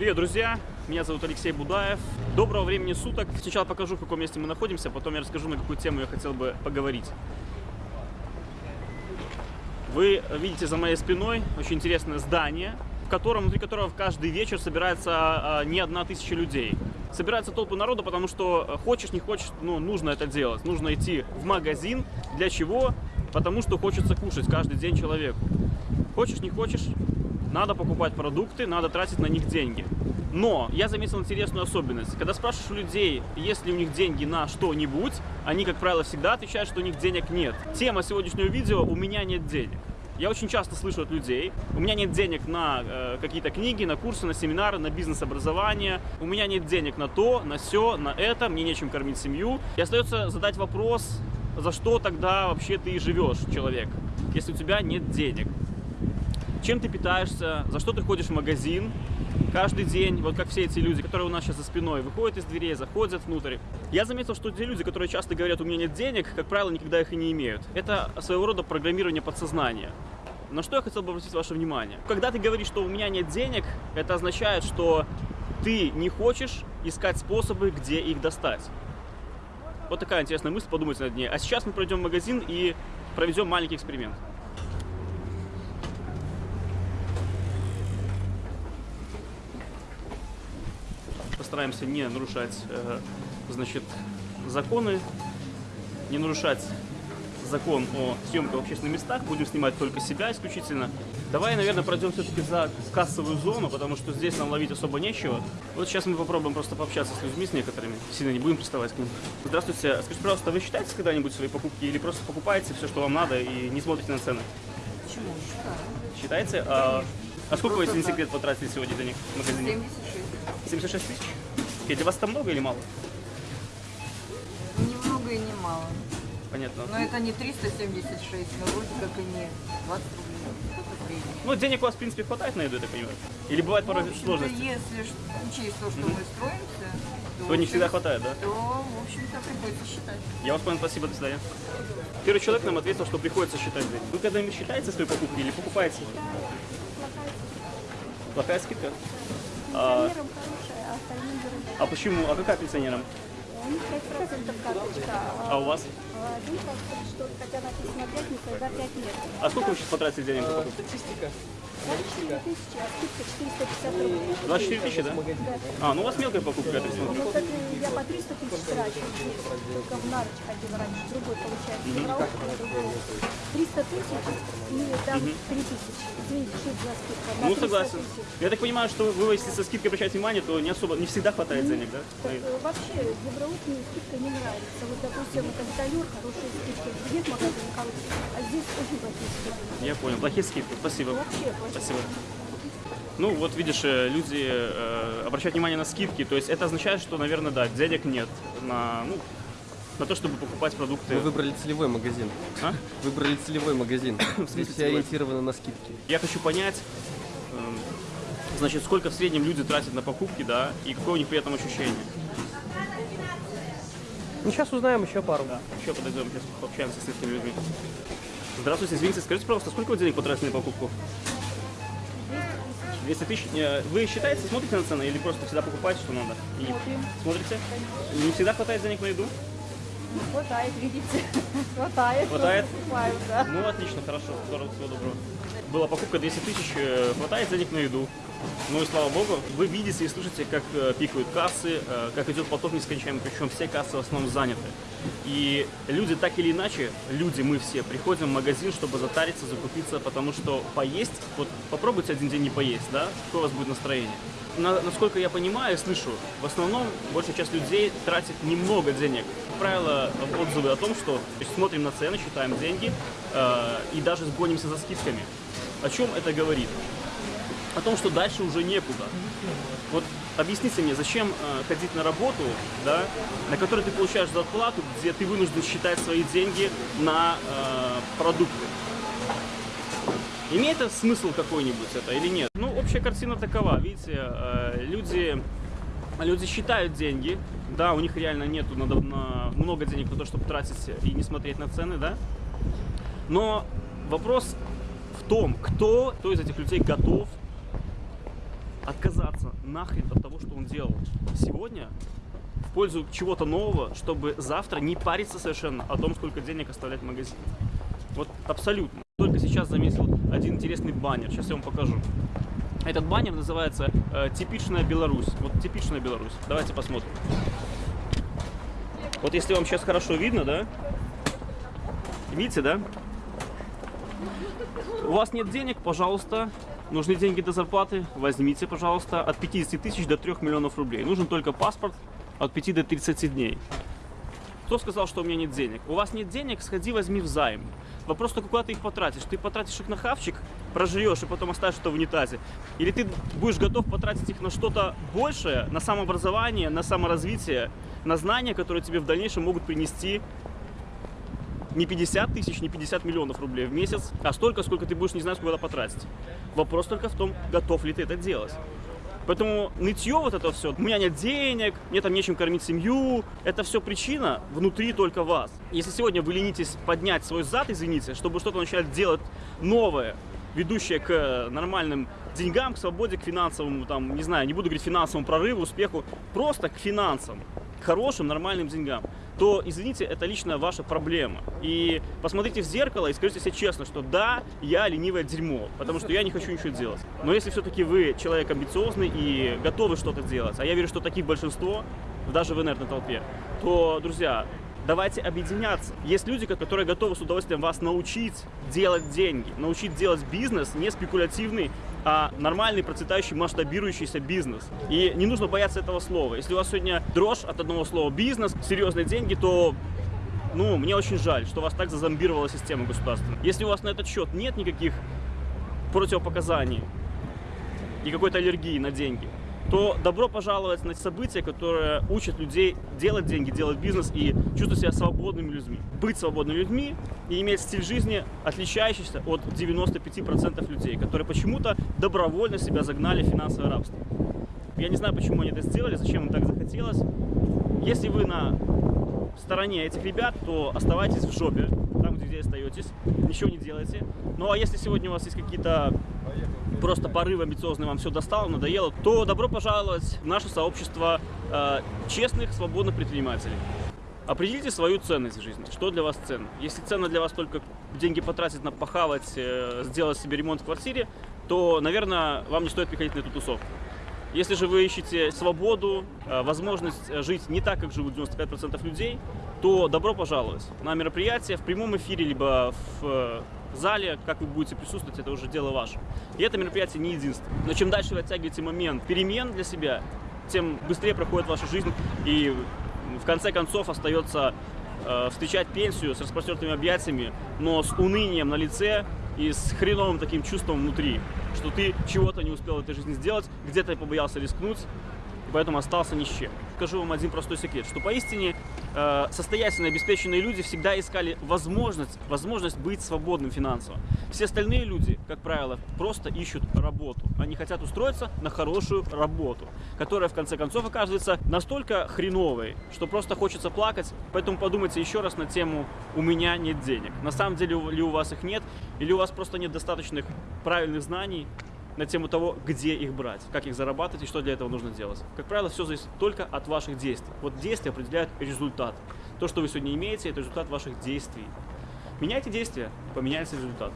Привет, друзья! Меня зовут Алексей Будаев. Доброго времени суток. Сначала покажу, в каком месте мы находимся, потом я расскажу, на какую тему я хотел бы поговорить. Вы видите за моей спиной очень интересное здание, в котором, внутри которого каждый вечер собирается а, не одна тысяча людей. Собирается толпы народа, потому что э, хочешь, не хочешь, ну, нужно это делать. Нужно идти в магазин. Для чего? Потому что хочется кушать каждый день человеку. Хочешь, не хочешь, надо покупать продукты, надо тратить на них деньги. Но я заметил интересную особенность. Когда спрашиваешь у людей, есть ли у них деньги на что-нибудь, они, как правило, всегда отвечают, что у них денег нет. Тема сегодняшнего видео «У меня нет денег». Я очень часто слышу от людей, у меня нет денег на э, какие-то книги, на курсы, на семинары, на бизнес-образование, у меня нет денег на то, на все, на это, мне нечем кормить семью. И остается задать вопрос, за что тогда вообще ты живешь, человек, если у тебя нет денег чем ты питаешься, за что ты ходишь в магазин каждый день, вот как все эти люди, которые у нас сейчас за спиной, выходят из дверей, заходят внутрь. Я заметил, что те люди, которые часто говорят, у меня нет денег, как правило, никогда их и не имеют. Это своего рода программирование подсознания. На что я хотел бы обратить ваше внимание? Когда ты говоришь, что у меня нет денег, это означает, что ты не хочешь искать способы, где их достать. Вот такая интересная мысль, подумайте над ней. А сейчас мы пройдем в магазин и проведем маленький эксперимент. Постараемся не нарушать, э, значит, законы, не нарушать закон о съемках в общественных местах, будем снимать только себя исключительно. Давай, наверное, пройдем все-таки за кассовую зону, потому что здесь нам ловить особо нечего. Вот сейчас мы попробуем просто пообщаться с людьми, с некоторыми, сильно не будем приставать к ним. Здравствуйте, скажите, пожалуйста, вы считаете когда-нибудь свои покупки или просто покупаете все, что вам надо и не смотрите на цены? Почему? Считаете? А, а сколько вы, если не секрет, потратили сегодня денег в магазине? 76. 76 тысяч? Окей, для вас это много или мало? Ни много и не мало. Понятно. Но это не 376, но вроде как и не 20 рублей. Ну, денег у вас, в принципе, хватает на еду, я так понимаю? Или бывает порой В общем-то, сложности? если учесть то, что мы строимся, То не всегда хватает, да? то, в общем-то, приходится считать. Я вас понял, спасибо, до свидания. Первый человек нам ответил, что приходится считать деньги. Вы когда-нибудь считаете свои покупки или покупаете? Плохая скидка? А, Пенсионерам хорошая, а дорогая. а почему? А какая пенсионерам? У них 5% карточка, А у вас? а что хотя написано 5, не когда 5 лет. А сколько вы сейчас потратили денег на покупки? 24 тысячи, а скидка 450 рублей. 24 тысячи, да? А, ну у вас мелкая покупка, я так смотрю. Это я по 300 тысяч трачу, только в Нарыч ходила раньше, другой получается, Петровка, другой. 300 тысяч и дам 3 тысячи. Извините, это за скидка? На Ну 300 согласен. тысяч. Я так понимаю, что вы, если со скидкой обращаете внимание, то не особо, не всегда хватает денег, да? Так, э, вообще, Евроук мне скидка не нравится. Вот, допустим, это Виталюр, хорошие скидки. Нет хороший, а здесь очень плохие скидки. Я понял. Плохие скидки. Спасибо. Вообще. Спасибо. Ну, вот видишь, э, люди э, обращают внимание на скидки, то есть это означает, что, наверное, да, денег нет на, ну, на то, чтобы покупать продукты. Мы выбрали целевой магазин. А? Выбрали целевой магазин. смысле Здесь все целевой? ориентировано на скидки. Я хочу понять, эм, значит, сколько в среднем люди тратят на покупки, да, и какое у них при этом ощущение. Ну, сейчас узнаем еще пару. Да, еще подойдем, сейчас пообщаемся с этими людьми. Здравствуйте, извините, скажите, пожалуйста, сколько вы денег потратили на покупку? 200 тысяч. Э, Вы считаете, смотрите на цены или просто всегда покупаете, что надо? И Смотрим. Смотрите? Не всегда хватает денег на еду? Хватает, видите? Хватает. Хватает? Покупаю, да. Ну, отлично, хорошо, здорово, всего доброго. Была покупка 200 тысяч, э, хватает денег на еду. Ну и слава богу, вы видите и слышите, как э, пикают кассы, как идет поток нескончаемый, причем все кассы в основном заняты. И люди так или иначе, люди, мы все, приходим в магазин, чтобы затариться, закупиться, потому что поесть, вот попробуйте один день не поесть, да, какое у вас будет настроение. На- насколько я понимаю и слышу, в основном большая часть людей тратит немного денег. Как правило, отзывы о том, что то есть, смотрим на цены, считаем деньги э, и даже гонимся за скидками. О чем это говорит? О том, что дальше уже некуда. Вот объясните мне, зачем э, ходить на работу, да, на которой ты получаешь зарплату, где ты вынужден считать свои деньги на э, продукты? Имеет это смысл какой-нибудь это или нет? Ну, общая картина такова. Видите, э, люди, люди считают деньги. Да, у них реально нету надо, на, много денег на то, чтобы тратить и не смотреть на цены, да. Но вопрос в том, кто, кто из этих людей готов отказаться нахрен от того, что он делал сегодня, в пользу чего-то нового, чтобы завтра не париться совершенно о том, сколько денег оставлять в магазине. Вот абсолютно. Только сейчас заметил один интересный баннер. Сейчас я вам покажу. Этот баннер называется э, «Типичная Беларусь». Вот типичная Беларусь. Давайте посмотрим. Вот если вам сейчас хорошо видно, да? Видите, да? У вас нет денег, пожалуйста, нужны деньги до зарплаты, возьмите, пожалуйста, от 50 тысяч до 3 миллионов рублей. Нужен только паспорт от 5 до 30 дней. Кто сказал, что у меня нет денег? У вас нет денег, сходи, возьми в займ. Вопрос только, куда ты их потратишь. Ты потратишь их на хавчик, прожрешь и потом оставишь это в унитазе. Или ты будешь готов потратить их на что-то большее, на самообразование, на саморазвитие, на знания, которые тебе в дальнейшем могут принести не 50 тысяч, не 50 миллионов рублей в месяц, а столько, сколько ты будешь не знать, куда потратить. Вопрос только в том, готов ли ты это делать. Поэтому нытье вот это все, у меня нет денег, мне там нечем кормить семью, это все причина внутри только вас. Если сегодня вы ленитесь поднять свой зад, извините, чтобы что-то начать делать новое, ведущее к нормальным деньгам, к свободе, к финансовому, там, не знаю, не буду говорить финансовому прорыву, успеху, просто к финансам, к хорошим, нормальным деньгам, то, извините, это лично ваша проблема. И посмотрите в зеркало и скажите себе честно, что да, я ленивое дерьмо, потому что я не хочу ничего делать. Но если все-таки вы человек амбициозный и готовы что-то делать, а я верю, что таких большинство, даже в инертной толпе, то, друзья, давайте объединяться. Есть люди, которые готовы с удовольствием вас научить делать деньги, научить делать бизнес не спекулятивный, а нормальный, процветающий, масштабирующийся бизнес. И не нужно бояться этого слова. Если у вас сегодня дрожь от одного слова бизнес, серьезные деньги, то ну, мне очень жаль, что вас так зазомбировала система государственная. Если у вас на этот счет нет никаких противопоказаний и какой-то аллергии на деньги, то добро пожаловать на события, которые учат людей делать деньги, делать бизнес и чувствовать себя свободными людьми. Быть свободными людьми и иметь стиль жизни, отличающийся от 95% людей, которые почему-то добровольно себя загнали в финансовое рабство. Я не знаю, почему они это сделали, зачем им так захотелось. Если вы на стороне этих ребят, то оставайтесь в жопе, там, где остаетесь, ничего не делайте. Ну а если сегодня у вас есть какие-то просто порыв амбициозный вам все достало, надоело, то добро пожаловать в наше сообщество э, честных, свободных предпринимателей. Определите свою ценность в жизни, что для вас ценно. Если ценно для вас только деньги потратить на похавать, э, сделать себе ремонт в квартире, то, наверное, вам не стоит приходить на эту тусовку. Если же вы ищете свободу, э, возможность жить не так, как живут 95% людей, то добро пожаловать на мероприятие в прямом эфире, либо в э, зале, как вы будете присутствовать, это уже дело ваше. И это мероприятие не единственное. Но чем дальше вы оттягиваете момент перемен для себя, тем быстрее проходит ваша жизнь, и в конце концов остается э, встречать пенсию с распростертыми объятиями, но с унынием на лице и с хреновым таким чувством внутри, что ты чего-то не успел в этой жизни сделать, где-то побоялся рискнуть, поэтому остался ни с чем. Скажу вам один простой секрет, что поистине э, состоятельные, обеспеченные люди всегда искали возможность, возможность быть свободным финансово. Все остальные люди, как правило, просто ищут работу. Они хотят устроиться на хорошую работу, которая в конце концов оказывается настолько хреновой, что просто хочется плакать. Поэтому подумайте еще раз на тему «у меня нет денег». На самом деле ли у вас их нет, или у вас просто нет достаточных правильных знаний, на тему того, где их брать, как их зарабатывать и что для этого нужно делать. Как правило, все зависит только от ваших действий. Вот действия определяют результат. То, что вы сегодня имеете, это результат ваших действий. Меняйте действия, поменяется результат.